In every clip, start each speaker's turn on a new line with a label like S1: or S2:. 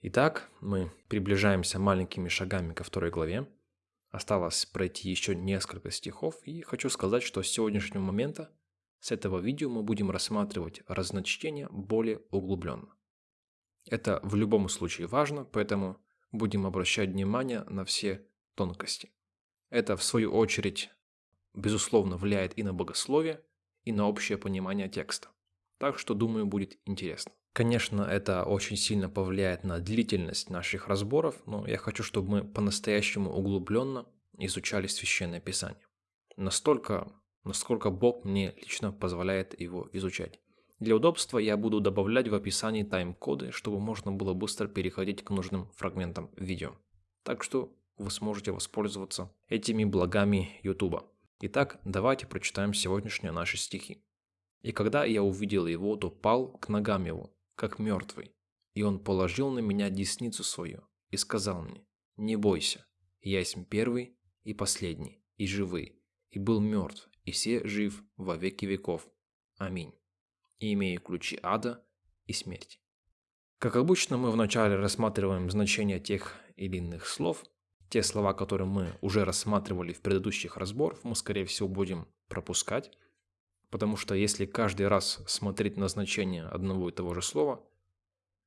S1: Итак, мы приближаемся маленькими шагами ко второй главе. Осталось пройти еще несколько стихов, и хочу сказать, что с сегодняшнего момента, с этого видео мы будем рассматривать разночтение более углубленно. Это в любом случае важно, поэтому будем обращать внимание на все тонкости. Это, в свою очередь, безусловно, влияет и на богословие, и на общее понимание текста. Так что, думаю, будет интересно. Конечно, это очень сильно повлияет на длительность наших разборов, но я хочу, чтобы мы по-настоящему углубленно изучали Священное Писание. Настолько, насколько Бог мне лично позволяет его изучать. Для удобства я буду добавлять в описании тайм-коды, чтобы можно было быстро переходить к нужным фрагментам видео. Так что вы сможете воспользоваться этими благами YouTube. Итак, давайте прочитаем сегодняшние наши стихи. «И когда я увидел его, то пал к ногам его, как мертвый. И он положил на меня десницу свою и сказал мне, «Не бойся, я есть первый и последний, и живый, и был мертв, и все жив во веки веков. Аминь. И имею ключи ада и смерти». Как обычно, мы вначале рассматриваем значение тех или иных слов. Те слова, которые мы уже рассматривали в предыдущих разборах, мы, скорее всего, будем пропускать. Потому что если каждый раз смотреть на значение одного и того же слова,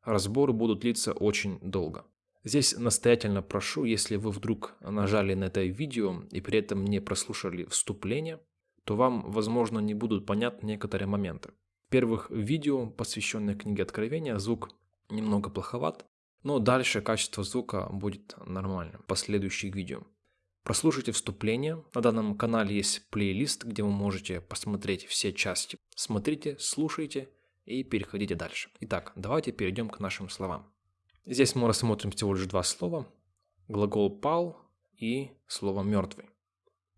S1: разборы будут длиться очень долго. Здесь настоятельно прошу, если вы вдруг нажали на это видео и при этом не прослушали вступление, то вам, возможно, не будут понятны некоторые моменты. В первых видео, посвященных книге Откровения, звук немного плоховат, но дальше качество звука будет нормальным в последующих видео. Прослушайте вступление. На данном канале есть плейлист, где вы можете посмотреть все части. Смотрите, слушайте и переходите дальше. Итак, давайте перейдем к нашим словам. Здесь мы рассмотрим всего лишь два слова. Глагол «пал» и слово «мертвый».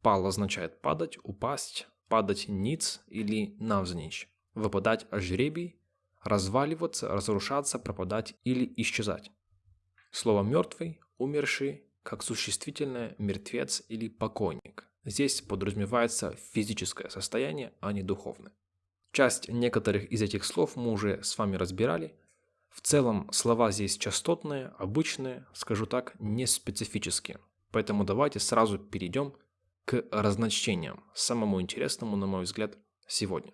S1: «Пал» означает падать, упасть, падать ниц или навзничь, выпадать жребий, разваливаться, разрушаться, пропадать или исчезать. Слово «мертвый», «умерший» как существительное «мертвец» или «покойник». Здесь подразумевается физическое состояние, а не духовное. Часть некоторых из этих слов мы уже с вами разбирали. В целом слова здесь частотные, обычные, скажу так, не специфические. Поэтому давайте сразу перейдем к разночтениям, самому интересному, на мой взгляд, сегодня.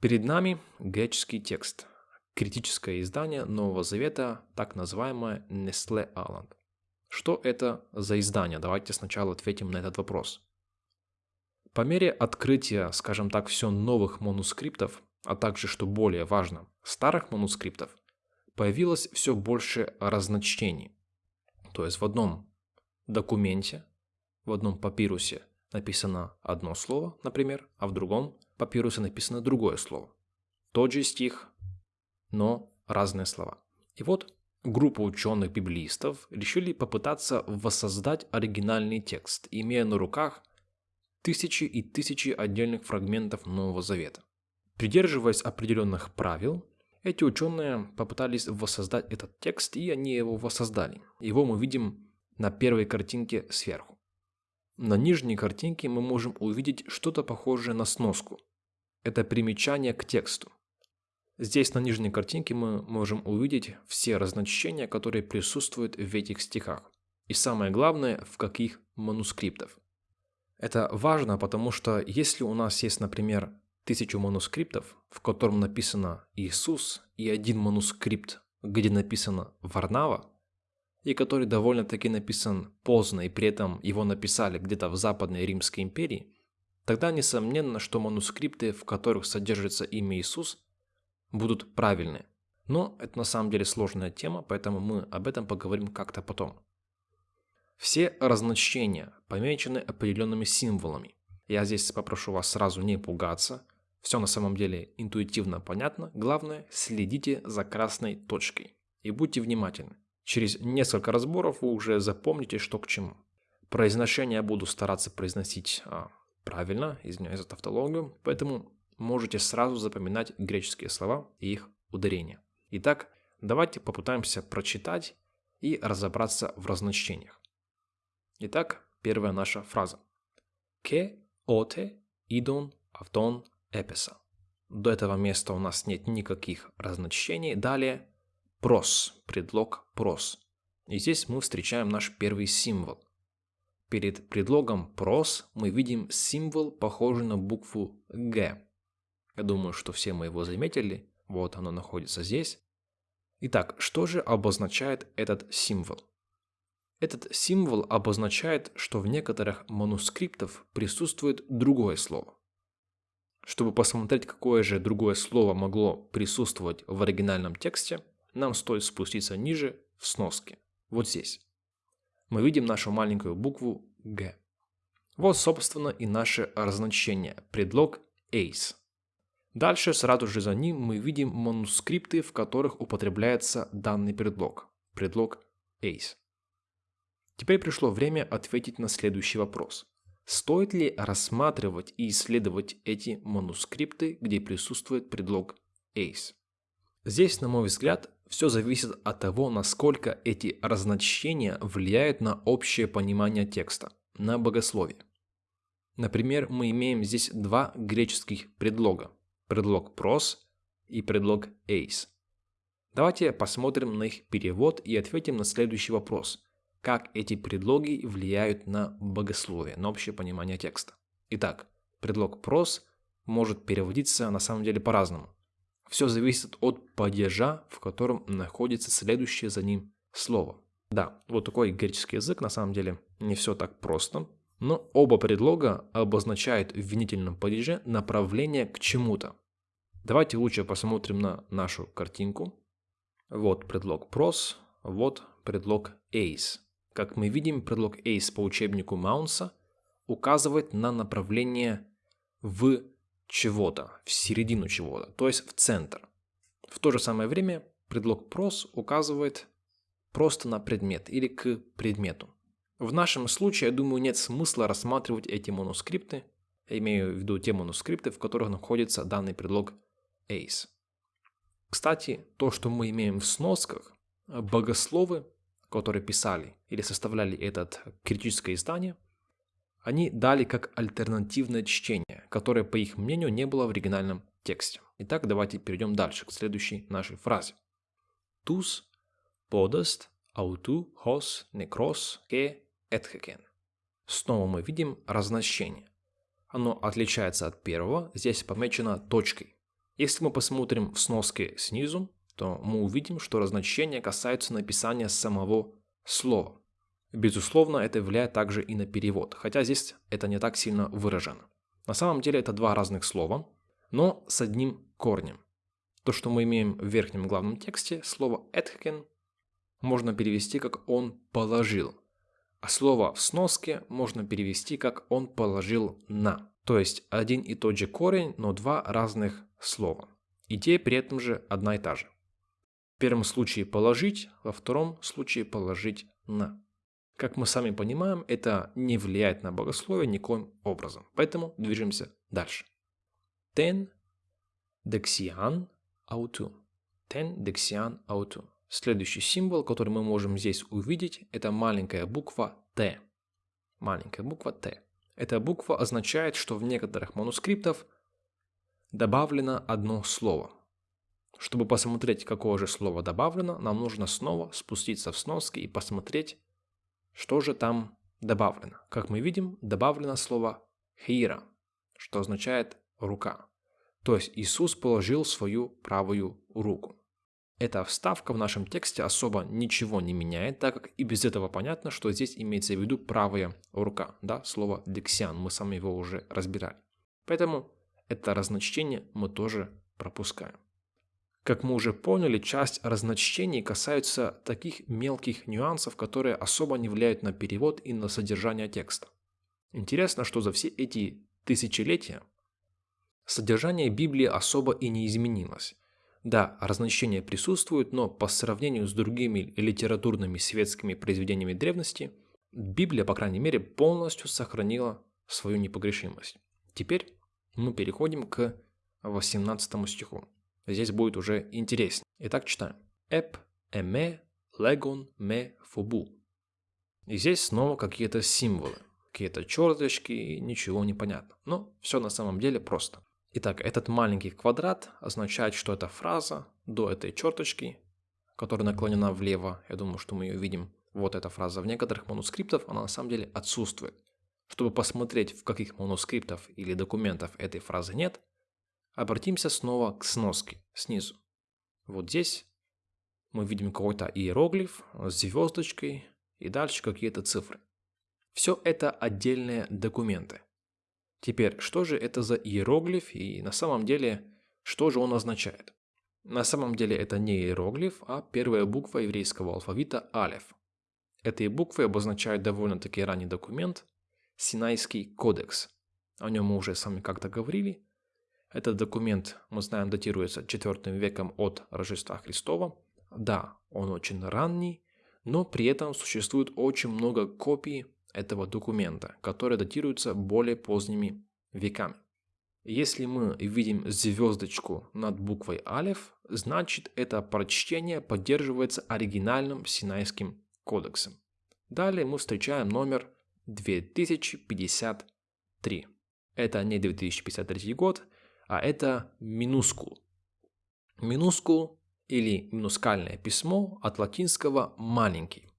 S1: Перед нами греческий текст, критическое издание Нового Завета, так называемое Nestle Aland. Что это за издание? Давайте сначала ответим на этот вопрос. По мере открытия, скажем так, все новых манускриптов, а также, что более важно, старых манускриптов, появилось все больше разночтений. То есть в одном документе, в одном папирусе написано одно слово, например, а в другом папирусе написано другое слово. Тот же стих, но разные слова. И вот Группа ученых-библистов решили попытаться воссоздать оригинальный текст, имея на руках тысячи и тысячи отдельных фрагментов Нового Завета. Придерживаясь определенных правил, эти ученые попытались воссоздать этот текст, и они его воссоздали. Его мы видим на первой картинке сверху. На нижней картинке мы можем увидеть что-то похожее на сноску. Это примечание к тексту. Здесь на нижней картинке мы можем увидеть все разночтения, которые присутствуют в этих стихах. И самое главное, в каких манускриптов. Это важно, потому что если у нас есть, например, тысячу манускриптов, в котором написано Иисус, и один манускрипт, где написано Варнава, и который довольно-таки написан поздно, и при этом его написали где-то в Западной Римской империи, тогда несомненно, что манускрипты, в которых содержится имя Иисус, будут правильны. Но это на самом деле сложная тема, поэтому мы об этом поговорим как-то потом. Все разночтения помечены определенными символами. Я здесь попрошу вас сразу не пугаться. Все на самом деле интуитивно понятно. Главное, следите за красной точкой. И будьте внимательны. Через несколько разборов вы уже запомните, что к чему. Произношение я буду стараться произносить а, правильно, извиняюсь за тавтологию, поэтому можете сразу запоминать греческие слова и их ударения. Итак, давайте попытаемся прочитать и разобраться в разночтениях. Итак, первая наша фраза. «Ке оте идон автон эпеса». До этого места у нас нет никаких разночтений. Далее прос, предлог прос. И здесь мы встречаем наш первый символ. Перед предлогом прос мы видим символ, похожий на букву Г. Я думаю, что все мы его заметили. Вот оно находится здесь. Итак, что же обозначает этот символ? Этот символ обозначает, что в некоторых манускриптах присутствует другое слово. Чтобы посмотреть, какое же другое слово могло присутствовать в оригинальном тексте, нам стоит спуститься ниже в сноске, вот здесь. Мы видим нашу маленькую букву «Г». Вот, собственно, и наше разначение, предлог «ace». Дальше, сразу же за ним, мы видим манускрипты, в которых употребляется данный предлог, предлог «ace». Теперь пришло время ответить на следующий вопрос. Стоит ли рассматривать и исследовать эти манускрипты, где присутствует предлог ace? Здесь, на мой взгляд, все зависит от того, насколько эти разночтения влияют на общее понимание текста, на богословие. Например, мы имеем здесь два греческих предлога. Предлог прос и предлог ace. Давайте посмотрим на их перевод и ответим на следующий вопрос как эти предлоги влияют на богословие, на общее понимание текста. Итак, предлог прос может переводиться на самом деле по-разному. Все зависит от падежа, в котором находится следующее за ним слово. Да, вот такой греческий язык на самом деле не все так просто, но оба предлога обозначают в винительном падеже направление к чему-то. Давайте лучше посмотрим на нашу картинку. Вот предлог прос, вот предлог ace. Как мы видим, предлог ace по учебнику Маунса указывает на направление в чего-то, в середину чего-то, то есть в центр. В то же самое время предлог pros указывает просто на предмет или к предмету. В нашем случае, я думаю, нет смысла рассматривать эти манускрипты, я имею в виду те манускрипты, в которых находится данный предлог ace. Кстати, то, что мы имеем в сносках, богословы которые писали или составляли это критическое издание, они дали как альтернативное чтение, которое, по их мнению, не было в оригинальном тексте. Итак, давайте перейдем дальше, к следующей нашей фразе. Тус подаст ауту хос некрос ке этхекен. Снова мы видим разнощение. Оно отличается от первого, здесь помечено точкой. Если мы посмотрим в сноске снизу, то мы увидим, что разночтения касаются написания самого слова. Безусловно, это влияет также и на перевод, хотя здесь это не так сильно выражено. На самом деле это два разных слова, но с одним корнем. То, что мы имеем в верхнем главном тексте, слово «этхкен» можно перевести как «он положил», а слово в сноске можно перевести как «он положил на». То есть один и тот же корень, но два разных слова. Идея при этом же одна и та же. В первом случае положить, во втором случае положить на. Как мы сами понимаем, это не влияет на богословие никоим образом. Поэтому движемся дальше. Ten dexian autu. Ten dexian autu. Следующий символ, который мы можем здесь увидеть, это маленькая буква Т. Маленькая буква Т. Эта буква означает, что в некоторых манускриптах добавлено одно слово. Чтобы посмотреть, какое же слово добавлено, нам нужно снова спуститься в сноски и посмотреть, что же там добавлено. Как мы видим, добавлено слово «хира», что означает «рука». То есть Иисус положил свою правую руку. Эта вставка в нашем тексте особо ничего не меняет, так как и без этого понятно, что здесь имеется в виду правая рука. Да, слово «дексиан», мы сами его уже разбирали. Поэтому это разночтение мы тоже пропускаем. Как мы уже поняли, часть разночтений касаются таких мелких нюансов, которые особо не влияют на перевод и на содержание текста. Интересно, что за все эти тысячелетия содержание Библии особо и не изменилось. Да, разночтения присутствуют, но по сравнению с другими литературными светскими произведениями древности, Библия, по крайней мере, полностью сохранила свою непогрешимость. Теперь мы переходим к 18 стиху. Здесь будет уже интереснее. Итак, читаем. Эп, эме, легон, ме, фубу. И здесь снова какие-то символы, какие-то черточки, ничего не понятно. Но все на самом деле просто. Итак, этот маленький квадрат означает, что эта фраза до этой черточки которая наклонена влево, я думаю, что мы ее видим, вот эта фраза, в некоторых манускриптах она на самом деле отсутствует. Чтобы посмотреть, в каких манускриптах или документах этой фразы нет, обратимся снова к сноске снизу. Вот здесь мы видим какой-то иероглиф с звездочкой и дальше какие-то цифры. Все это отдельные документы. Теперь, что же это за иероглиф и на самом деле, что же он означает? На самом деле это не иероглиф, а первая буква еврейского алфавита алеф. Этой буквой обозначают довольно-таки ранний документ – Синайский кодекс. О нем мы уже с вами как-то говорили. Этот документ, мы знаем, датируется IV веком от Рождества Христова. Да, он очень ранний, но при этом существует очень много копий этого документа, которые датируются более поздними веками. Если мы видим звездочку над буквой Алеф, значит это прочтение поддерживается оригинальным Синайским кодексом. Далее мы встречаем номер 2053. Это не 2053 год, а это минускул. Минускул или минускальное письмо от латинского «маленький».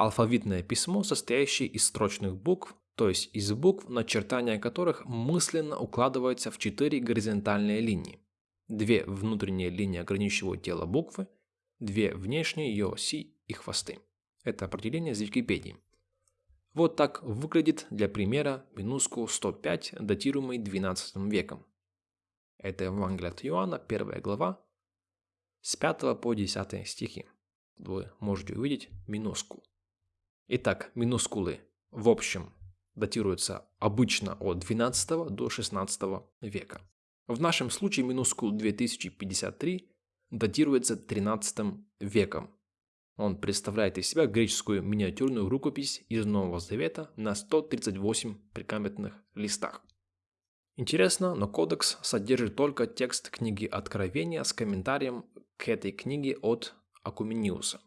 S1: Алфавитное письмо, состоящее из строчных букв, то есть из букв, начертания которых мысленно укладываются в четыре горизонтальные линии. Две внутренние линии ограничивают тело буквы, две внешние ее оси и хвосты. Это определение из Википедии. Вот так выглядит для примера минускул 105, датируемый 12 веком. Это Евангелие от Иоанна, 1 глава, с 5 по 10 стихи. Вы можете увидеть минускул. Итак, минускулы в общем датируются обычно от 12 до 16 века. В нашем случае минускул 2053 датируется 13 веком, он представляет из себя греческую миниатюрную рукопись из Нового Завета на 138 прикаменных листах. Интересно, но кодекс содержит только текст книги Откровения с комментарием к этой книге от Акумениуса.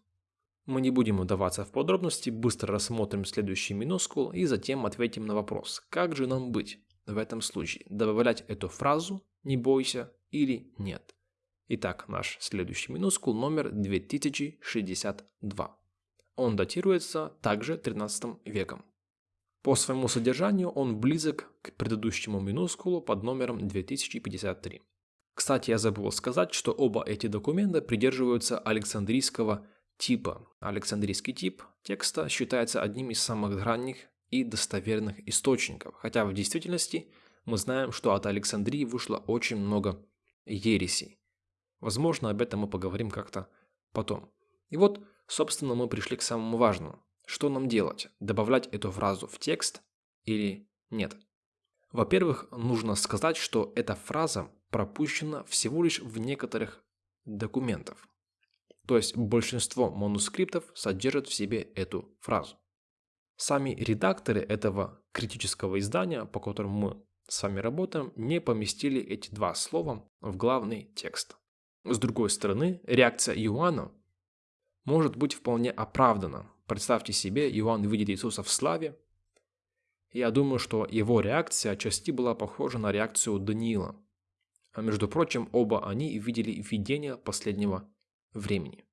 S1: Мы не будем удаваться в подробности, быстро рассмотрим следующий минускул и затем ответим на вопрос, как же нам быть в этом случае, добавлять эту фразу «не бойся» или «нет». Итак, наш следующий минускул номер 2062. Он датируется также 13 веком. По своему содержанию он близок к предыдущему минускулу под номером 2053. Кстати, я забыл сказать, что оба эти документа придерживаются Александрийского типа. Александрийский тип текста считается одним из самых ранних и достоверных источников, хотя в действительности мы знаем, что от Александрии вышло очень много ересей. Возможно, об этом мы поговорим как-то потом. И вот, собственно, мы пришли к самому важному. Что нам делать? Добавлять эту фразу в текст или нет? Во-первых, нужно сказать, что эта фраза пропущена всего лишь в некоторых документах. То есть большинство манускриптов содержат в себе эту фразу. Сами редакторы этого критического издания, по которому мы с вами работаем, не поместили эти два слова в главный текст. С другой стороны, реакция Иоанна может быть вполне оправдана. Представьте себе, Иоанн видит Иисуса в славе. Я думаю, что его реакция отчасти была похожа на реакцию Даниила. А между прочим, оба они видели видение последнего времени.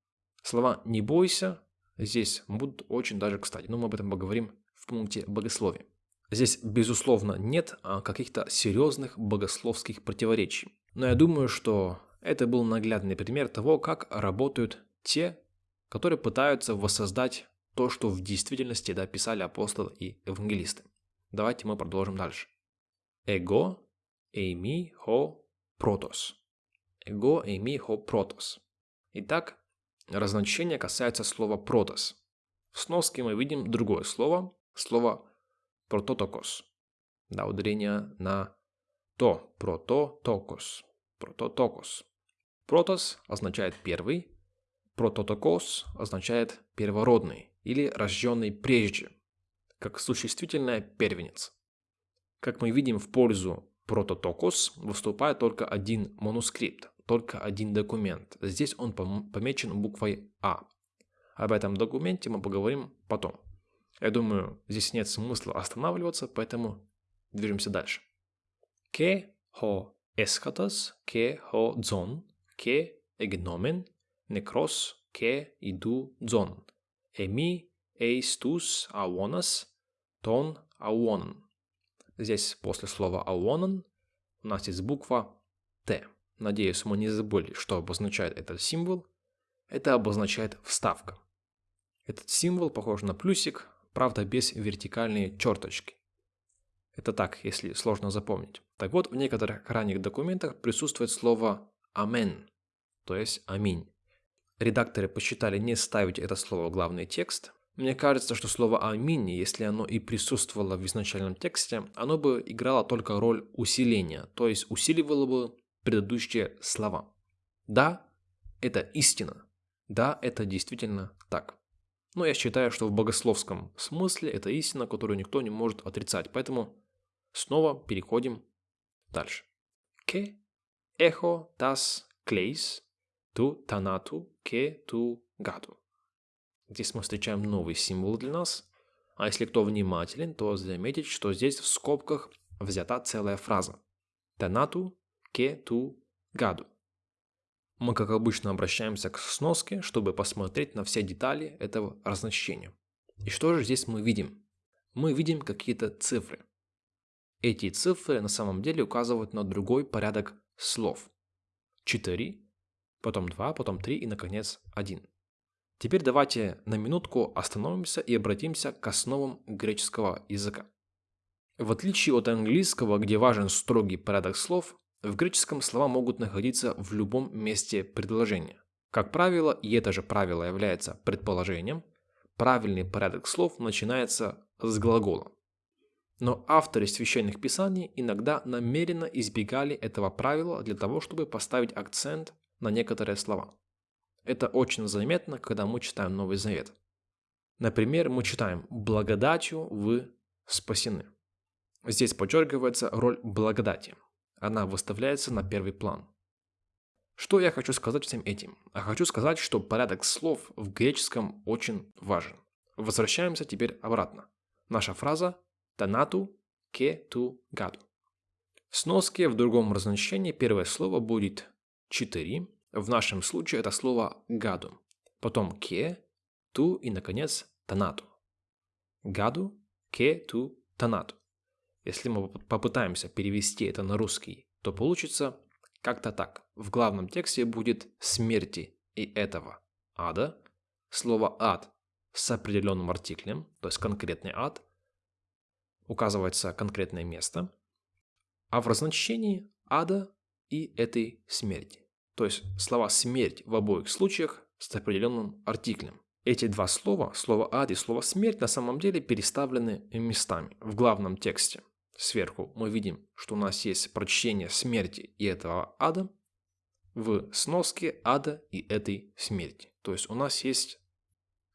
S1: Слова «не бойся» здесь будут очень даже кстати, но мы об этом поговорим в пункте богословия. Здесь, безусловно, нет а, каких-то серьезных богословских противоречий. Но я думаю, что это был наглядный пример того, как работают те, которые пытаются воссоздать то, что в действительности да, писали апостолы и евангелисты. Давайте мы продолжим дальше. Эго, эйми, хо, протос. Эго, эйми, хо, протос. Итак, разночтение касается слова протос. В сноске мы видим другое слово, слово прототокос. Да, ударение на то, прототокос, прототокос. Протос означает первый, прототокос означает первородный или рожденный прежде, как существительное первенец. Как мы видим, в пользу прототокос выступает только один манускрипт, только один документ. Здесь он помечен буквой А. Об этом документе мы поговорим потом. Я думаю, здесь нет смысла останавливаться, поэтому движемся дальше. Ке хо эскатос, ке хо дзон, que egnomen некрос, ке, иду, дзон. Эми, эйс, тус, ауонас, тон, ауонан. Здесь после слова ауонан у нас есть буква Т. Надеюсь, мы не забыли, что обозначает этот символ. Это обозначает вставка. Этот символ похож на плюсик, правда без вертикальной черточки. Это так, если сложно запомнить. Так вот, в некоторых ранних документах присутствует слово «амен», то есть «аминь». Редакторы посчитали не ставить это слово в главный текст. Мне кажется, что слово «аминь», если оно и присутствовало в изначальном тексте, оно бы играло только роль усиления, то есть усиливало бы предыдущие слова. Да, это истина. Да, это действительно так. Но я считаю, что в богословском смысле это истина, которую никто не может отрицать. Поэтому снова переходим дальше. Ке эхо тас клейс ту танату ке ту гаду. Здесь мы встречаем новый символ для нас. А если кто внимателен, то заметит, что здесь в скобках взята целая фраза. Танату ке ту гаду. Мы, как обычно, обращаемся к сноске, чтобы посмотреть на все детали этого разночтения. И что же здесь мы видим? Мы видим какие-то цифры. Эти цифры на самом деле указывают на другой порядок слов. 4, потом 2, потом 3 и, наконец, 1. Теперь давайте на минутку остановимся и обратимся к основам греческого языка. В отличие от английского, где важен строгий порядок слов, в греческом слова могут находиться в любом месте предложения. Как правило, и это же правило является предположением, правильный порядок слов начинается с глагола. Но авторы священных писаний иногда намеренно избегали этого правила для того, чтобы поставить акцент на некоторые слова. Это очень заметно, когда мы читаем Новый Завет. Например, мы читаем «благодатью вы спасены». Здесь подчеркивается роль благодати – она выставляется на первый план. Что я хочу сказать всем этим? А хочу сказать, что порядок слов в греческом очень важен. Возвращаемся теперь обратно. Наша фраза «танату ке ту гаду». В сноске в другом разночтении первое слово будет «четыре». В нашем случае это слово «гаду». Потом «ке», «ту» и, наконец, «танату». «Гаду», «ке», «ту», «танату». Если мы попытаемся перевести это на русский, то получится как-то так. В главном тексте будет «смерти» и этого ада. Слово «ад» с определенным артиклем, то есть конкретный ад, указывается конкретное место, а в разночтении ада и этой смерти. То есть слова «смерть» в обоих случаях с определенным артиклем. Эти два слова, слово «ад» и слово «смерть» на самом деле переставлены местами в главном тексте сверху мы видим, что у нас есть прочтение смерти и этого ада в сноске ада и этой смерти. То есть у нас есть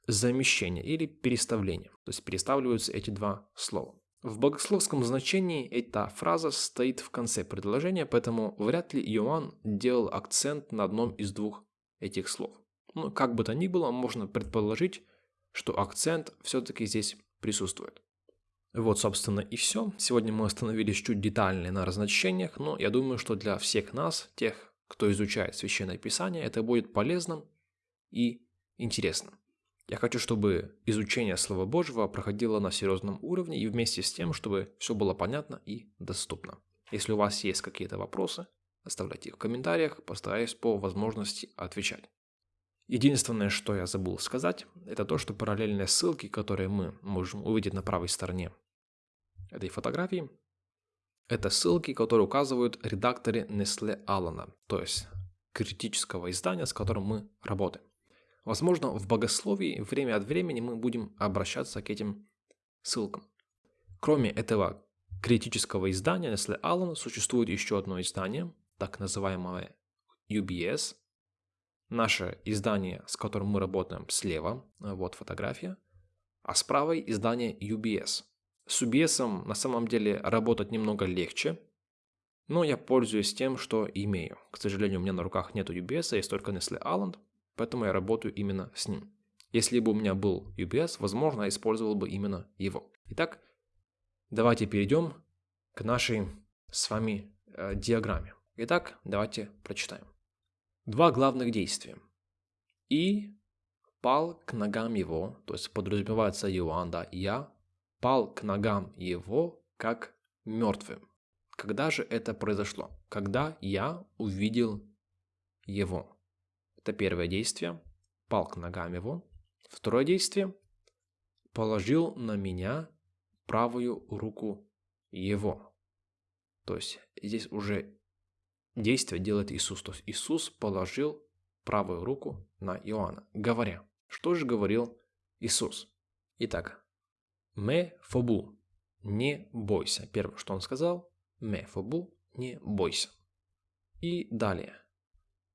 S1: замещение или переставление. То есть переставляются эти два слова. В богословском значении эта фраза стоит в конце предложения, поэтому вряд ли Иоанн делал акцент на одном из двух этих слов. Но как бы то ни было, можно предположить, что акцент все-таки здесь присутствует. Вот, собственно, и все. Сегодня мы остановились чуть детальнее на разночтениях, но я думаю, что для всех нас, тех, кто изучает Священное Писание, это будет полезным и интересным. Я хочу, чтобы изучение Слова Божьего проходило на серьезном уровне и вместе с тем, чтобы все было понятно и доступно. Если у вас есть какие-то вопросы, оставляйте их в комментариях, постараюсь по возможности отвечать. Единственное, что я забыл сказать, это то, что параллельные ссылки, которые мы можем увидеть на правой стороне этой фотографии, это ссылки, которые указывают редакторы Nestle Алана, то есть критического издания, с которым мы работаем. Возможно, в богословии время от времени мы будем обращаться к этим ссылкам. Кроме этого критического издания Nestle Allen существует еще одно издание, так называемое UBS. Наше издание, с которым мы работаем, слева, вот фотография, а справа издание UBS – с UBS на самом деле работать немного легче, но я пользуюсь тем, что имею. К сожалению, у меня на руках нет UBS, есть только Nestle Island, поэтому я работаю именно с ним. Если бы у меня был UBS, возможно, я использовал бы именно его. Итак, давайте перейдем к нашей с вами э, диаграмме. Итак, давайте прочитаем. Два главных действия. и пал к ногам его, то есть подразумевается Иоанн, да, я пал к ногам его, как мертвым. Когда же это произошло? Когда я увидел его. Это первое действие. Пал к ногам его. Второе действие. Положил на меня правую руку его. То есть здесь уже действие делает Иисус. То есть Иисус положил правую руку на Иоанна, говоря. Что же говорил Иисус? Итак, «Ме фобу» – «не бойся». Первое, что он сказал – «Ме фобу» – «не бойся». И далее.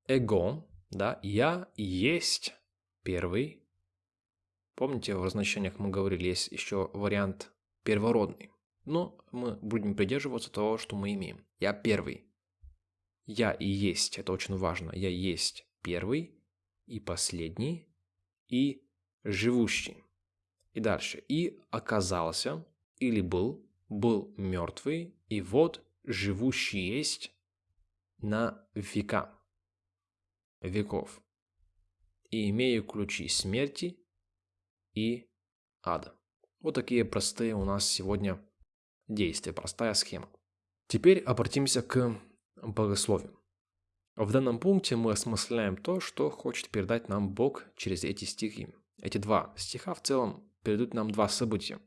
S1: «Эго» – да, «я есть первый». Помните, в значениях мы говорили, есть еще вариант первородный. Но мы будем придерживаться того, что мы имеем. Я первый. Я и есть, это очень важно. Я есть первый и последний и живущий. И дальше. И оказался, или был, был мертвый, и вот живущий есть на века, веков. И имею ключи смерти и ада. Вот такие простые у нас сегодня действия, простая схема. Теперь обратимся к богословию. В данном пункте мы осмысляем то, что хочет передать нам Бог через эти стихи. Эти два стиха в целом передают нам два события.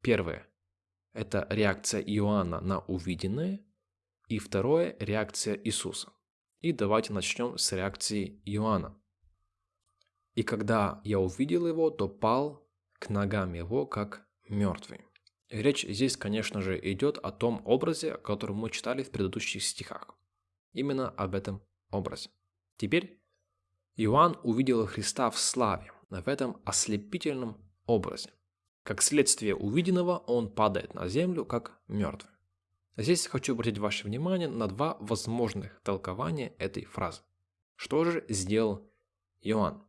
S1: Первое – это реакция Иоанна на увиденное, и второе – реакция Иисуса. И давайте начнем с реакции Иоанна. «И когда я увидел его, то пал к ногам его, как мертвый». Речь здесь, конечно же, идет о том образе, который мы читали в предыдущих стихах. Именно об этом образе. Теперь Иоанн увидел Христа в славе, в этом ослепительном образе. Как следствие увиденного, он падает на землю, как мертвый. Здесь хочу обратить ваше внимание на два возможных толкования этой фразы. Что же сделал Иоанн?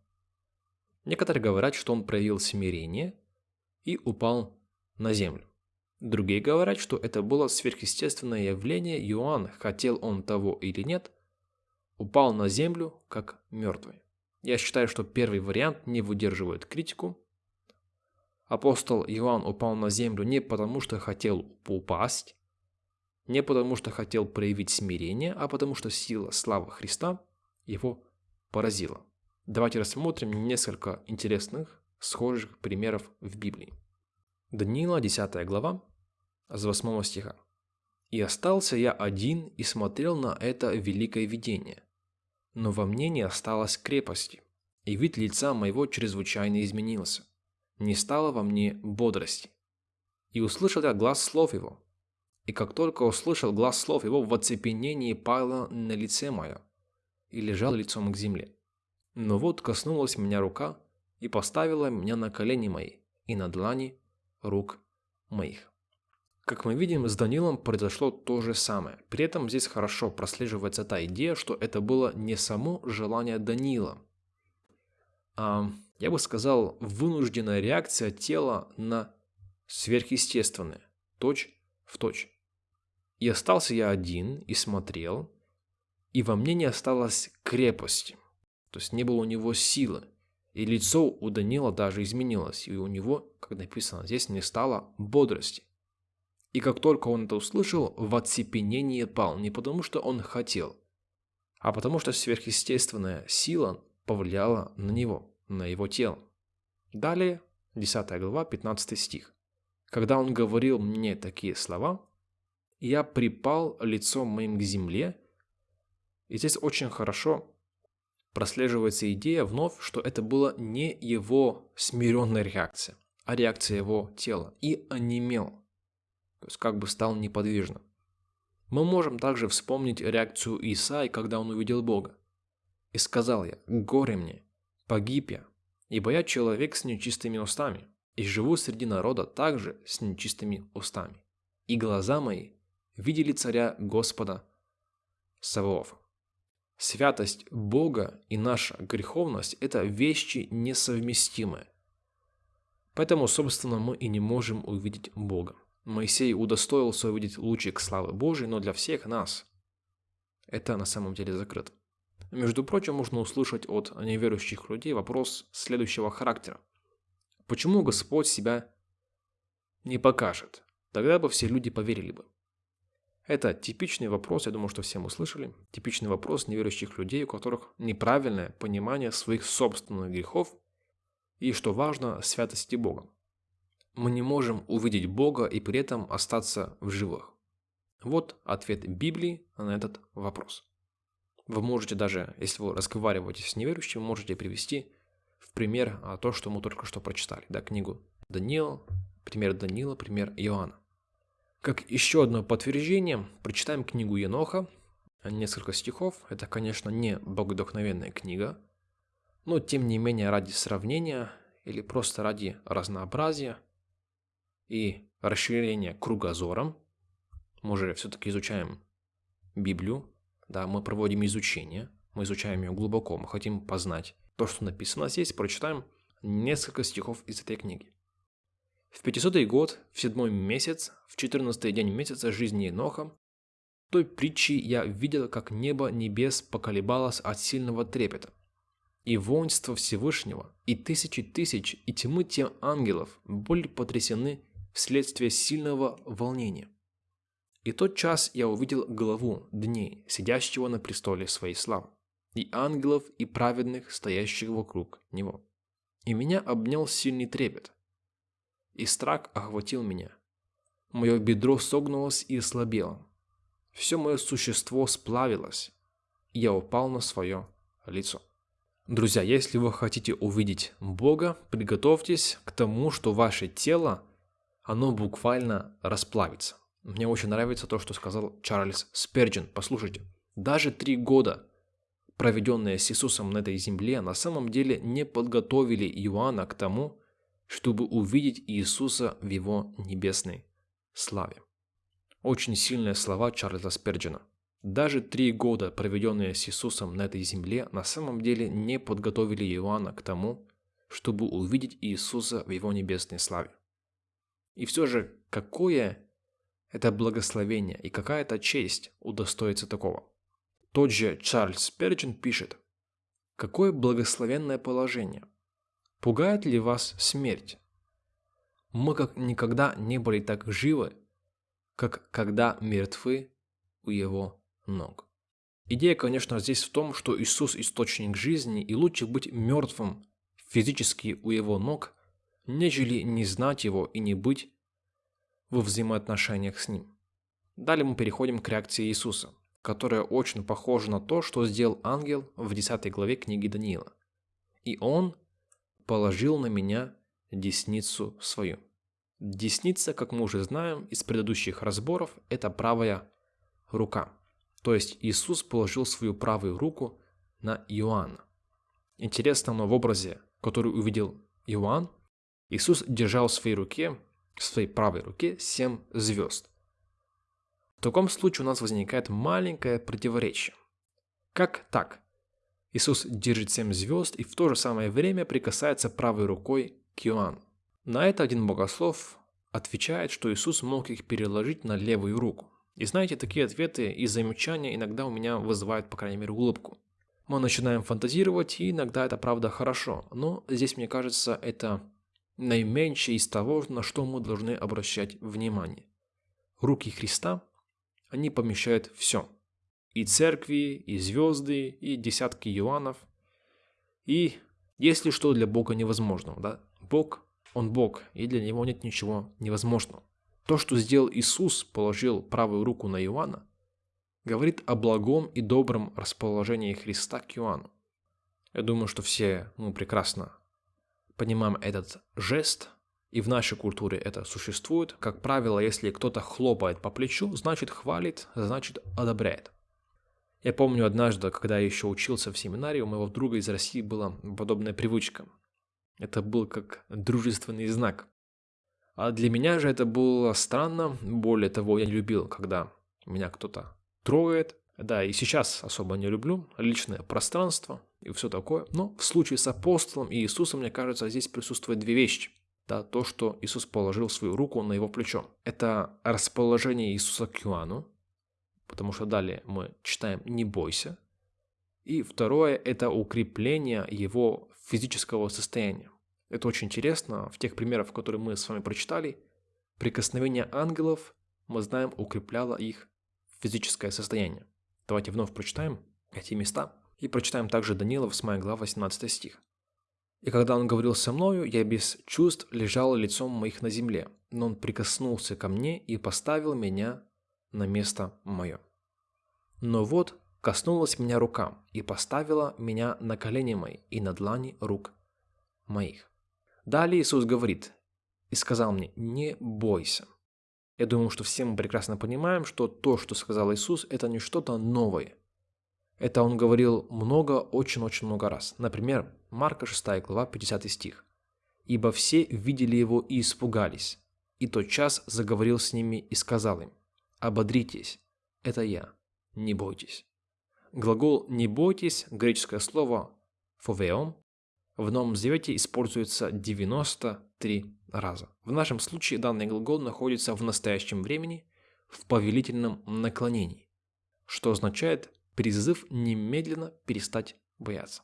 S1: Некоторые говорят, что он проявил смирение и упал на землю. Другие говорят, что это было сверхъестественное явление, Иоанн, хотел он того или нет, упал на землю как мертвый. Я считаю, что первый вариант не выдерживает критику. Апостол Иоанн упал на землю не потому, что хотел упасть, не потому, что хотел проявить смирение, а потому, что сила славы Христа его поразила. Давайте рассмотрим несколько интересных, схожих примеров в Библии. Даниила, 10 глава, с 8 стиха. «И остался я один и смотрел на это великое видение. Но во мне не осталось крепости, и вид лица моего чрезвычайно изменился. Не стало во мне бодрости. И услышал я глаз слов его. И как только услышал глаз слов его, в оцепенении пало на лице мое, и лежал лицом к земле. Но вот коснулась меня рука, и поставила меня на колени мои, и на длани рук моих. Как мы видим, с Данилом произошло то же самое. При этом здесь хорошо прослеживается та идея, что это было не само желание Данила, а, я бы сказал, вынужденная реакция тела на сверхъестественное, точь в точь. И остался я один и смотрел, и во мне не осталось крепости, то есть не было у него силы. И лицо у Данила даже изменилось, и у него, как написано здесь, не стало бодрости. И как только он это услышал, в оцепенение пал, не потому что он хотел, а потому что сверхъестественная сила повлияла на него, на его тело. Далее, 10 глава, 15 стих. Когда он говорил мне такие слова, я припал лицом моим к земле, и здесь очень хорошо прослеживается идея вновь, что это была не его смиренная реакция, а реакция его тела, и онемел то есть как бы стал неподвижным. Мы можем также вспомнить реакцию Исаи, когда он увидел Бога. «И сказал я, горе мне, погиб я, ибо я человек с нечистыми устами, и живу среди народа также с нечистыми устами. И глаза мои видели царя Господа Саваофа». Святость Бога и наша греховность – это вещи несовместимые. Поэтому, собственно, мы и не можем увидеть Бога. Моисей удостоился увидеть лучик славы Божией, но для всех нас это на самом деле закрыто. Между прочим, можно услышать от неверующих людей вопрос следующего характера. Почему Господь себя не покажет? Тогда бы все люди поверили бы. Это типичный вопрос, я думаю, что все мы слышали, типичный вопрос неверующих людей, у которых неправильное понимание своих собственных грехов и, что важно, святости Бога. Мы не можем увидеть Бога и при этом остаться в живых. Вот ответ Библии на этот вопрос. Вы можете даже, если вы разговариваете с неверующим, можете привести в пример а, то, что мы только что прочитали, да, книгу Даниила, пример Даниила, пример Иоанна. Как еще одно подтверждение, прочитаем книгу Еноха, несколько стихов. Это, конечно, не богодохновенная книга, но тем не менее ради сравнения или просто ради разнообразия и расширения кругозора, мы же все-таки изучаем Библию, да, мы проводим изучение, мы изучаем ее глубоко, мы хотим познать то, что написано здесь, прочитаем несколько стихов из этой книги. В 500 год, в седьмой месяц, в четырнадцатый день месяца жизни Еноха, в той притчи я видел, как небо небес поколебалось от сильного трепета. И воинство Всевышнего, и тысячи тысяч, и тьмы тем ангелов были потрясены вследствие сильного волнения. И тот час я увидел главу дней, сидящего на престоле своей славы, и ангелов, и праведных, стоящих вокруг него. И меня обнял сильный трепет, и страх охватил меня. Мое бедро согнулось и ослабело. Все мое существо сплавилось, и я упал на свое лицо. Друзья, если вы хотите увидеть Бога, приготовьтесь к тому, что ваше тело, оно буквально расплавится. Мне очень нравится то, что сказал Чарльз Сперджин. Послушайте, даже три года, проведенные с Иисусом на этой земле, на самом деле не подготовили Иоанна к тому, чтобы увидеть Иисуса в Его небесной славе. Очень сильные слова Чарльза Сперджина. Даже три года, проведенные с Иисусом на этой земле, на самом деле не подготовили Иоанна к тому, чтобы увидеть Иисуса в Его небесной славе. И все же, какое это благословение и какая это честь удостоится такого. Тот же Чарльз Сперджин пишет, «Какое благословенное положение, Пугает ли вас смерть? Мы как никогда не были так живы, как когда мертвы у его ног. Идея, конечно, здесь в том, что Иисус – источник жизни, и лучше быть мертвым физически у его ног, нежели не знать его и не быть во взаимоотношениях с ним. Далее мы переходим к реакции Иисуса, которая очень похожа на то, что сделал ангел в 10 главе книги Даниила. И он положил на меня десницу свою. Десница, как мы уже знаем из предыдущих разборов, это правая рука. То есть Иисус положил свою правую руку на Иоанна. Интересно, но в образе, который увидел Иоанн, Иисус держал в своей руке, в своей правой руке, семь звезд. В таком случае у нас возникает маленькое противоречие. Как так? Иисус держит семь звезд и в то же самое время прикасается правой рукой к Иоанну. На это один богослов отвечает, что Иисус мог их переложить на левую руку. И знаете, такие ответы и замечания иногда у меня вызывают, по крайней мере, улыбку. Мы начинаем фантазировать, и иногда это правда хорошо, но здесь, мне кажется, это наименьшее из того, на что мы должны обращать внимание. Руки Христа, они помещают все – и церкви, и звезды, и десятки Иоаннов. И есть ли что для Бога невозможного, да? Бог, Он Бог, и для Него нет ничего невозможного. То, что сделал Иисус, положил правую руку на Иоанна, говорит о благом и добром расположении Христа к Иоанну. Я думаю, что все мы прекрасно понимаем этот жест, и в нашей культуре это существует. Как правило, если кто-то хлопает по плечу, значит хвалит, значит одобряет. Я помню однажды, когда я еще учился в семинарии, у моего друга из России была подобная привычка. Это был как дружественный знак. А для меня же это было странно. Более того, я не любил, когда меня кто-то трогает. Да, и сейчас особо не люблю личное пространство и все такое. Но в случае с апостолом и Иисусом, мне кажется, здесь присутствуют две вещи. Да, то, что Иисус положил свою руку на его плечо. Это расположение Иисуса к Иоанну, потому что далее мы читаем «не бойся». И второе – это укрепление его физического состояния. Это очень интересно. В тех примерах, которые мы с вами прочитали, прикосновение ангелов, мы знаем, укрепляло их физическое состояние. Давайте вновь прочитаем эти места. И прочитаем также Даниила, 8 глава, 18 стих. «И когда он говорил со мною, я без чувств лежал лицом моих на земле, но он прикоснулся ко мне и поставил меня на место мое. Но вот коснулась меня рука и поставила меня на колени мои и на длани рук моих. Далее Иисус говорит и сказал мне, не бойся. Я думаю, что все мы прекрасно понимаем, что то, что сказал Иисус, это не что-то новое. Это он говорил много, очень-очень много раз. Например, Марка 6 глава, 50 стих. «Ибо все видели его и испугались, и тот час заговорил с ними и сказал им, «Ободритесь, это я, не бойтесь». Глагол «не бойтесь» – греческое слово «фовеом» в Новом Завете используется 93 раза. В нашем случае данный глагол находится в настоящем времени в повелительном наклонении, что означает призыв немедленно перестать бояться.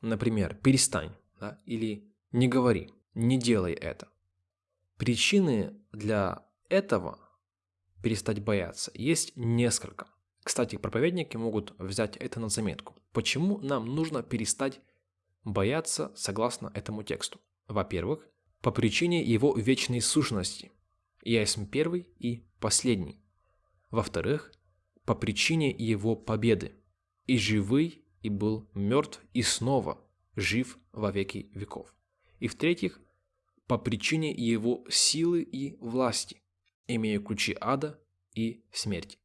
S1: Например, «перестань» да, или «не говори», «не делай это». Причины для этого перестать бояться есть несколько. Кстати, проповедники могут взять это на заметку. Почему нам нужно перестать бояться согласно этому тексту? Во-первых, по причине его вечной сущности. Я есть первый и последний. Во-вторых, по причине его победы. И живый, и был мертв, и снова жив во веки веков. И в-третьих, по причине его силы и власти, имея ключи ада и смерти.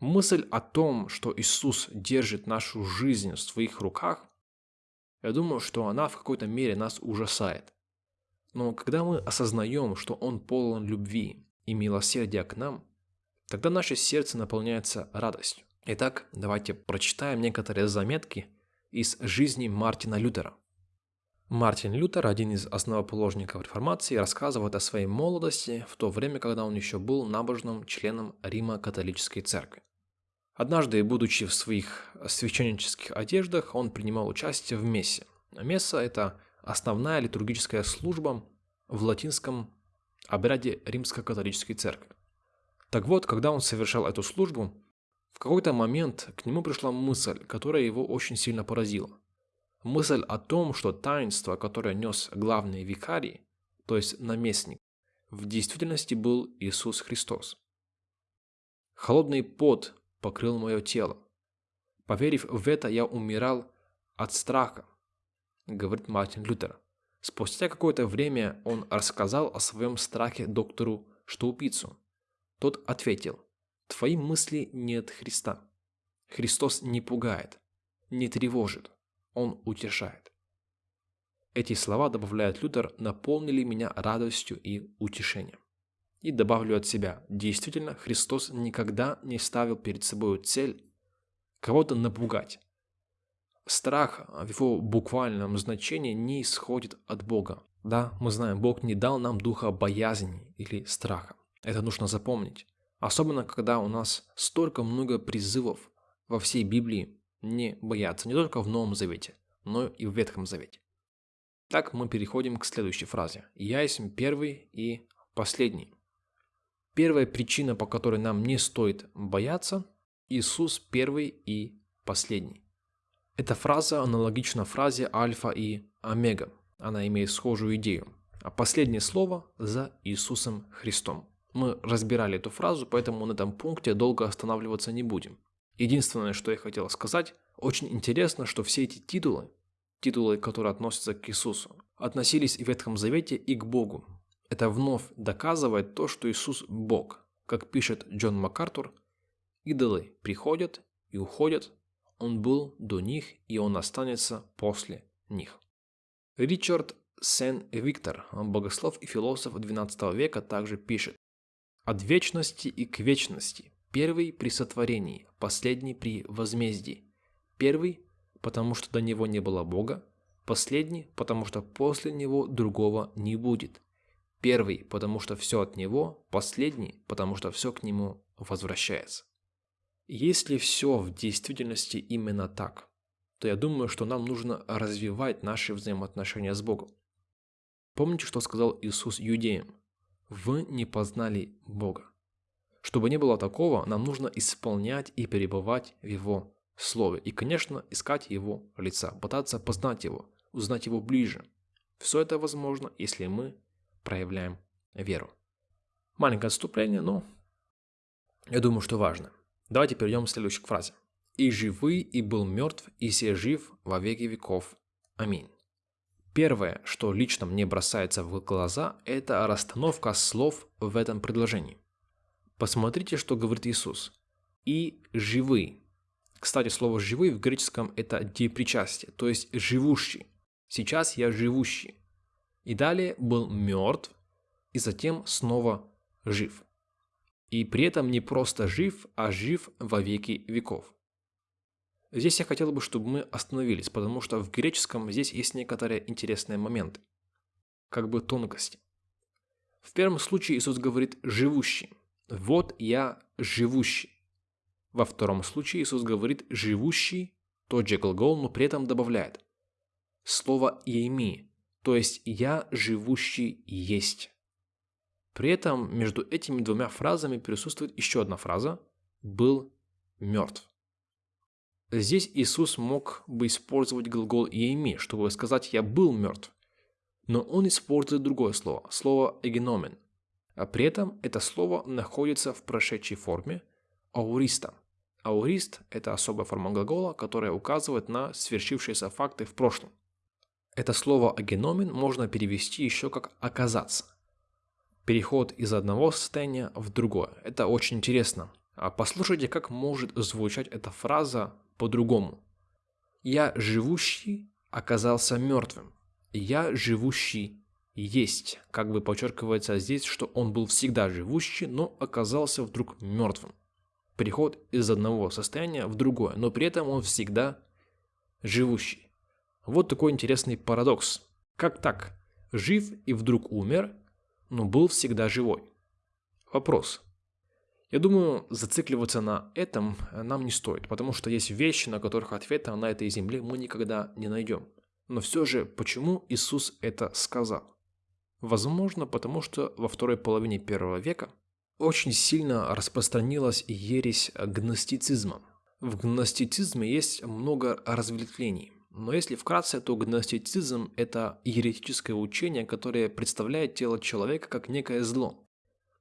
S1: Мысль о том, что Иисус держит нашу жизнь в своих руках, я думаю, что она в какой-то мере нас ужасает. Но когда мы осознаем, что Он полон любви и милосердия к нам, тогда наше сердце наполняется радостью. Итак, давайте прочитаем некоторые заметки из жизни Мартина Лютера. Мартин Лютер, один из основоположников реформации, рассказывает о своей молодости в то время, когда он еще был набожным членом Рима католической церкви. Однажды, будучи в своих священнических одеждах, он принимал участие в мессе. Месса – это основная литургическая служба в латинском обряде римско-католической церкви. Так вот, когда он совершал эту службу, в какой-то момент к нему пришла мысль, которая его очень сильно поразила – Мысль о том, что таинство, которое нес главный викарий, то есть наместник, в действительности был Иисус Христос. Холодный пот покрыл мое тело. Поверив в это, я умирал от страха, говорит Мартин Лютер. Спустя какое-то время он рассказал о своем страхе доктору Штаупицу. Тот ответил, «Твои мысли не от Христа. Христос не пугает, не тревожит. Он утешает. Эти слова, добавляет Лютер, наполнили меня радостью и утешением. И добавлю от себя, действительно, Христос никогда не ставил перед собой цель кого-то напугать. Страх в его буквальном значении не исходит от Бога. Да, мы знаем, Бог не дал нам духа боязни или страха. Это нужно запомнить. Особенно, когда у нас столько много призывов во всей Библии не бояться не только в Новом Завете, но и в Ветхом Завете. Так мы переходим к следующей фразе. «Я есть первый и последний». Первая причина, по которой нам не стоит бояться – Иисус первый и последний. Эта фраза аналогична фразе альфа и омега. Она имеет схожую идею. А последнее слово за Иисусом Христом. Мы разбирали эту фразу, поэтому на этом пункте долго останавливаться не будем. Единственное, что я хотел сказать, очень интересно, что все эти титулы, титулы, которые относятся к Иисусу, относились в Ветхом Завете и к Богу. Это вновь доказывает то, что Иисус – Бог. Как пишет Джон МакАртур, идолы приходят и уходят, он был до них, и он останется после них. Ричард Сен-Виктор, богослов и философ XII века, также пишет «От вечности и к вечности Первый при сотворении, последний при возмездии. Первый, потому что до него не было Бога, последний, потому что после него другого не будет. Первый, потому что все от него, последний, потому что все к нему возвращается. Если все в действительности именно так, то я думаю, что нам нужно развивать наши взаимоотношения с Богом. Помните, что сказал Иисус юдеям? Вы не познали Бога. Чтобы не было такого, нам нужно исполнять и перебывать в Его Слове. И, конечно, искать Его лица, пытаться познать Его, узнать Его ближе. Все это возможно, если мы проявляем веру. Маленькое отступление, но я думаю, что важно. Давайте перейдем к следующей фразе. «И живый, и был мертв, и се жив во веки веков. Аминь». Первое, что лично мне бросается в глаза, это расстановка слов в этом предложении. Посмотрите, что говорит Иисус. «И живый». Кстати, слово «живый» в греческом это депричастие, то есть «живущий». Сейчас я живущий. И далее был мертв, и затем снова жив. И при этом не просто жив, а жив во веки веков. Здесь я хотел бы, чтобы мы остановились, потому что в греческом здесь есть некоторые интересные моменты, как бы тонкости. В первом случае Иисус говорит «живущий». Вот я живущий. Во втором случае Иисус говорит «живущий», тот же глагол, но при этом добавляет слово «еми», то есть «я живущий есть». При этом между этими двумя фразами присутствует еще одна фраза «был мертв». Здесь Иисус мог бы использовать глагол «еми», чтобы сказать «я был мертв», но он использует другое слово, слово «эгеномен», а при этом это слово находится в прошедшей форме ауриста. Аурист – это особая форма глагола, которая указывает на свершившиеся факты в прошлом. Это слово «агеномен» можно перевести еще как «оказаться». Переход из одного состояния в другое. Это очень интересно. А послушайте, как может звучать эта фраза по-другому. «Я живущий оказался мертвым. Я живущий есть». Как бы подчеркивается здесь, что он был всегда живущий, но оказался вдруг мертвым. Переход из одного состояния в другое, но при этом он всегда живущий. Вот такой интересный парадокс. Как так? Жив и вдруг умер, но был всегда живой. Вопрос. Я думаю, зацикливаться на этом нам не стоит, потому что есть вещи, на которых ответа на этой земле мы никогда не найдем. Но все же, почему Иисус это сказал? Возможно, потому что во второй половине первого века очень сильно распространилась ересь гностицизма. В гностицизме есть много разветвлений. Но если вкратце, то гностицизм – это еретическое учение, которое представляет тело человека как некое зло,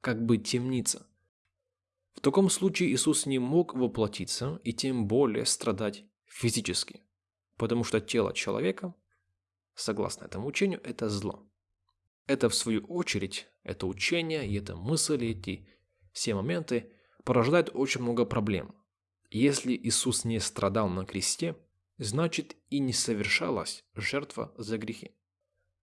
S1: как бы темница – в таком случае Иисус не мог воплотиться и тем более страдать физически, потому что тело человека, согласно этому учению, это зло. Это в свою очередь, это учение и это мысли, эти все моменты порождают очень много проблем. Если Иисус не страдал на кресте, значит и не совершалась жертва за грехи.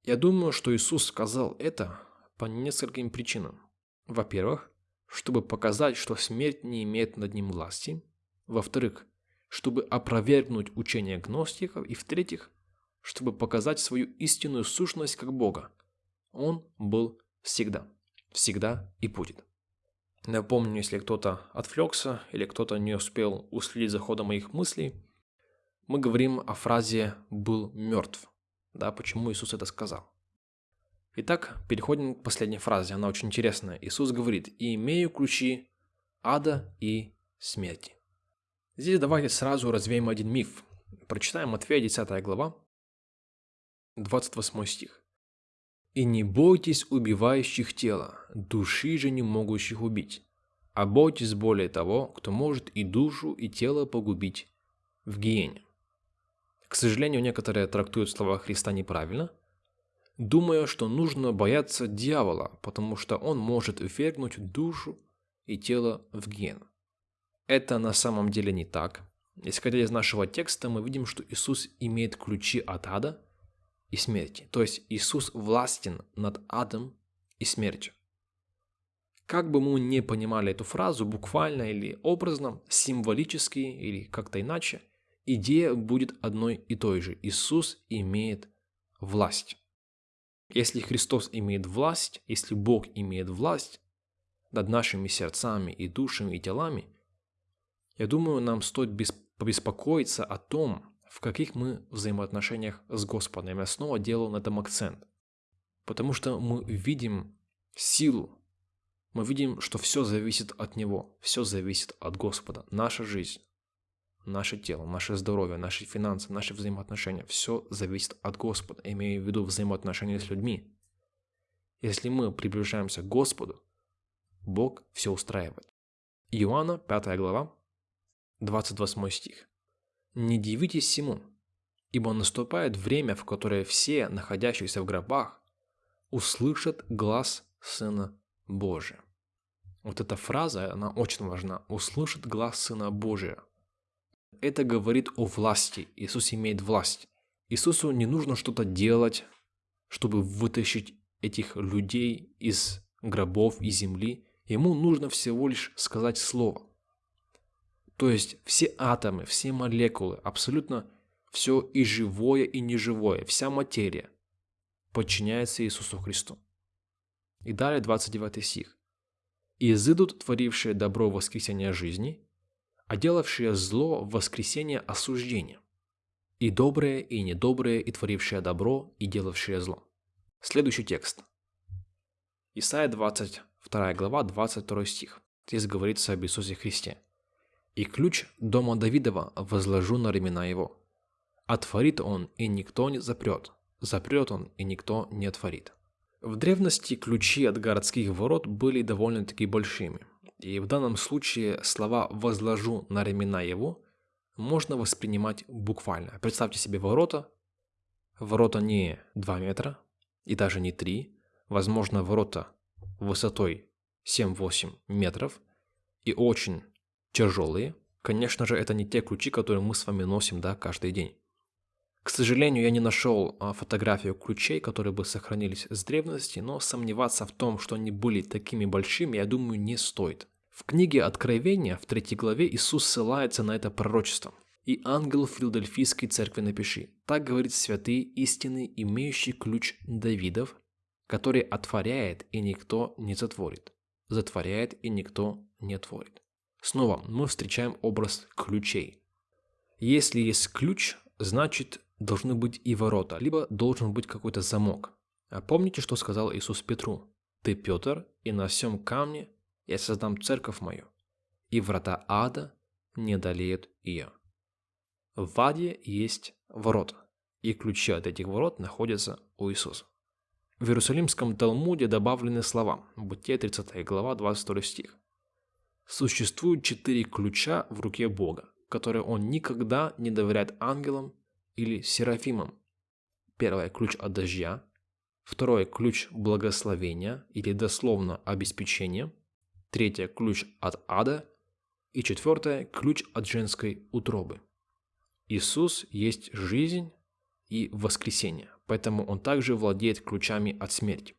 S1: Я думаю, что Иисус сказал это по нескольким причинам. Во-первых, чтобы показать, что смерть не имеет над ним власти. Во-вторых, чтобы опровергнуть учение гностиков. И в-третьих, чтобы показать свою истинную сущность как Бога. Он был всегда, всегда и будет. Напомню, если кто-то отвлекся или кто-то не успел уследить за ходом моих мыслей, мы говорим о фразе «был мертв». Да, почему Иисус это сказал? Итак, переходим к последней фразе, она очень интересная. Иисус говорит, «И имею ключи ада и смерти». Здесь давайте сразу развеем один миф. Прочитаем Матфея 10 глава, 28 стих. «И не бойтесь убивающих тела, души же не могущих убить, а бойтесь более того, кто может и душу, и тело погубить в гиене». К сожалению, некоторые трактуют слова Христа неправильно – думая, что нужно бояться дьявола, потому что он может ввергнуть душу и тело в ген. Это на самом деле не так. Исходя из нашего текста, мы видим, что Иисус имеет ключи от ада и смерти. То есть Иисус властен над адом и смертью. Как бы мы не понимали эту фразу, буквально или образно, символически или как-то иначе, идея будет одной и той же. Иисус имеет власть. Если Христос имеет власть, если Бог имеет власть над нашими сердцами и душами и телами, Я думаю, нам стоит побеспокоиться о том, в каких мы взаимоотношениях с Господом. Я снова делаю на этом акцент. Потому что мы видим силу, мы видим, что все зависит от Него, все зависит от Господа. Наша жизнь, наше тело, наше здоровье, наши финансы, наши взаимоотношения, все зависит от Господа, имею в виду взаимоотношения с людьми. Если мы приближаемся к Господу, Бог все устраивает. Иоанна, 5 глава, 28 стих. «Не дивитесь всему, ибо наступает время, в которое все, находящиеся в гробах, услышат глаз Сына Божия». Вот эта фраза, она очень важна. «Услышит глаз Сына Божия». Это говорит о власти. Иисус имеет власть. Иисусу не нужно что-то делать, чтобы вытащить этих людей из гробов и земли. Ему нужно всего лишь сказать слово. То есть все атомы, все молекулы, абсолютно все и живое, и неживое, вся материя подчиняется Иисусу Христу. И далее 29 стих. «И изыдут творившие добро в воскресение жизни, делавшие зло в воскресение осуждения, и добрые, и недобрые, и творившие добро, и делавшие зло». Следующий текст. Исайя 22 глава, 22 стих. Здесь говорится об Иисусе Христе – и ключ дома Давидова возложу на ремена его. Отворит он, и никто не запрет, запрет он, и никто не отворит. В древности ключи от городских ворот были довольно-таки большими, и в данном случае слова «возложу на ремена его» можно воспринимать буквально. Представьте себе ворота. Ворота не 2 метра и даже не 3, возможно, ворота высотой 7-8 метров и очень тяжелые. Конечно же, это не те ключи, которые мы с вами носим да, каждый день. К сожалению, я не нашел а, фотографию ключей, которые бы сохранились с древности, но сомневаться в том, что они были такими большими, я думаю, не стоит. В книге Откровения, в третьей главе, Иисус ссылается на это пророчество. «И ангел Филадельфийской церкви напиши, так говорит святый истины, имеющий ключ Давидов, который отворяет, и никто не затворит, затворяет, и никто не отворит». Снова мы встречаем образ ключей. Если есть ключ, значит должны быть и ворота, либо должен быть какой-то замок. А помните, что сказал Иисус Петру? «Ты, Петр, и на всем камне я создам церковь мою, и врата ада не одолеют ее». В аде есть ворота, и ключи от этих ворот находятся у Иисуса. В Иерусалимском Талмуде добавлены слова, Бытие 30 глава 22 стих. Существует четыре ключа в руке Бога, которые он никогда не доверяет ангелам или серафимам. Первый – ключ от дождя. Второй – ключ благословения или дословно обеспечения. Третий – ключ от ада. И четвертое – ключ от женской утробы. Иисус есть жизнь и воскресение, поэтому Он также владеет ключами от смерти.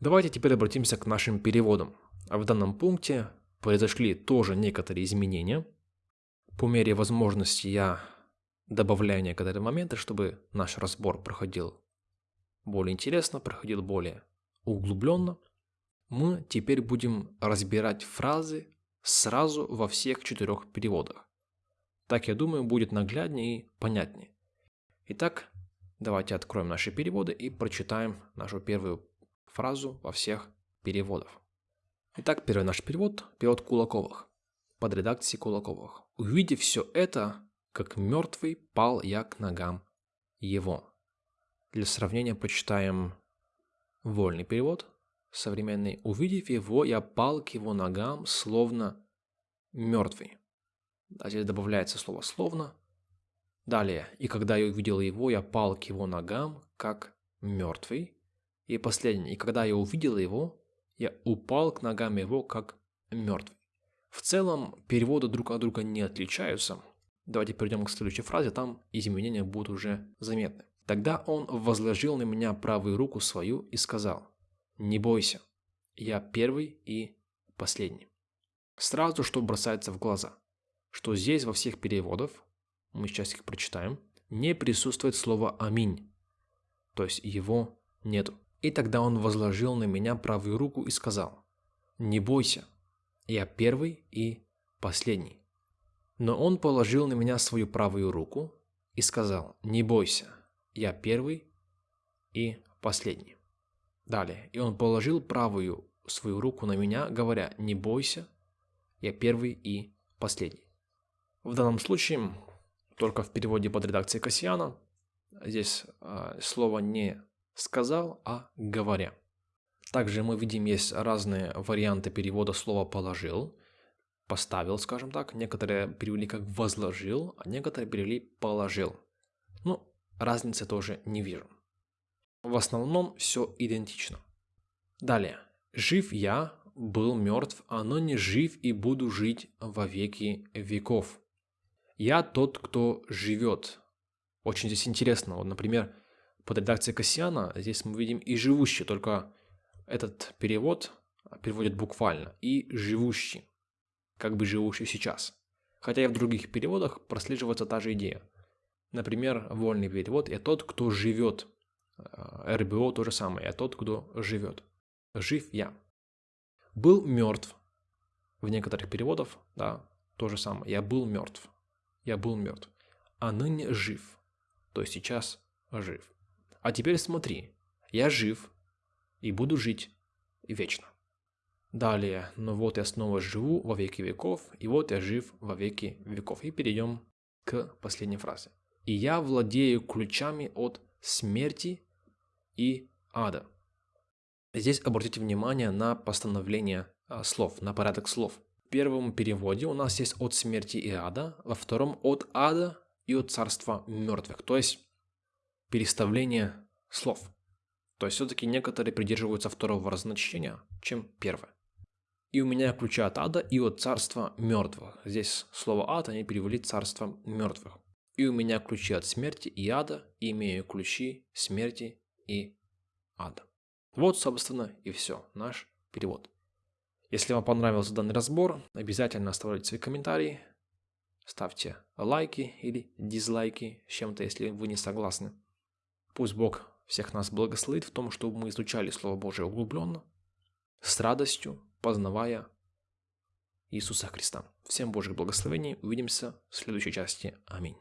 S1: Давайте теперь обратимся к нашим переводам. В данном пункте произошли тоже некоторые изменения. По мере возможности я добавляю некоторые моменты, чтобы наш разбор проходил более интересно, проходил более углубленно. Мы теперь будем разбирать фразы сразу во всех четырех переводах. Так, я думаю, будет нагляднее и понятнее. Итак, давайте откроем наши переводы и прочитаем нашу первую фразу во всех переводах. Итак, первый наш перевод – перевод Кулаковых, под редакцией Кулаковых. «Увидев все это, как мертвый пал я к ногам его». Для сравнения почитаем вольный перевод, современный. «Увидев его, я пал к его ногам, словно мертвый». А здесь добавляется слово «словно». Далее, «И когда я увидел его, я пал к его ногам, как мертвый». И последнее, «И когда я увидел его, я упал к ногам его, как мертвый. В целом, переводы друг от друга не отличаются. Давайте перейдем к следующей фразе, там изменения будут уже заметны. Тогда он возложил на меня правую руку свою и сказал, «Не бойся, я первый и последний». Сразу что бросается в глаза, что здесь во всех переводах, мы сейчас их прочитаем, не присутствует слово «Аминь», то есть его нету. И тогда он возложил на меня правую руку и сказал, «Не бойся, я первый и последний». Но он положил на меня свою правую руку и сказал, не бойся, я первый и последний. Далее, и он положил правую свою руку на меня, говоря, не бойся, я первый и последний. В данном случае, только в переводе под редакцией Кассиана, здесь э, слово не сказал, а говоря. Также мы видим, есть разные варианты перевода слова «положил», «поставил», скажем так. Некоторые перевели как «возложил», а некоторые перевели «положил». Ну, разницы тоже не вижу. В основном все идентично. Далее. «Жив я, был мертв, а но не жив и буду жить во веки веков». «Я тот, кто живет». Очень здесь интересно. Вот, например, под редакцией Кассиана здесь мы видим и живущий, только этот перевод переводит буквально и живущий, как бы живущий сейчас. Хотя и в других переводах прослеживается та же идея. Например, вольный перевод «я тот, кто живет». Э, РБО то же самое «я тот, кто живет». Жив я. Был мертв. В некоторых переводах, да, то же самое. Я был мертв. Я был мертв. А ныне жив. То есть сейчас жив. А теперь смотри, я жив и буду жить вечно. Далее, но вот я снова живу во веки веков, и вот я жив во веки веков. И перейдем к последней фразе. И я владею ключами от смерти и ада. Здесь обратите внимание на постановление а, слов, на порядок слов. В первом переводе у нас есть от смерти и ада, во втором от ада и от царства мертвых. То есть переставление слов. То есть все-таки некоторые придерживаются второго разночтения, чем первое. И у меня ключи от ада и от царства мертвых. Здесь слово ад они перевели царство мертвых. И у меня ключи от смерти и ада, и имею ключи смерти и ада. Вот, собственно, и все, наш перевод. Если вам понравился данный разбор, обязательно оставляйте свои комментарии, ставьте лайки или дизлайки с чем-то, если вы не согласны. Пусть Бог всех нас благословит в том, чтобы мы изучали Слово Божие углубленно, с радостью, познавая Иисуса Христа. Всем Божьих благословений. Увидимся в следующей части. Аминь.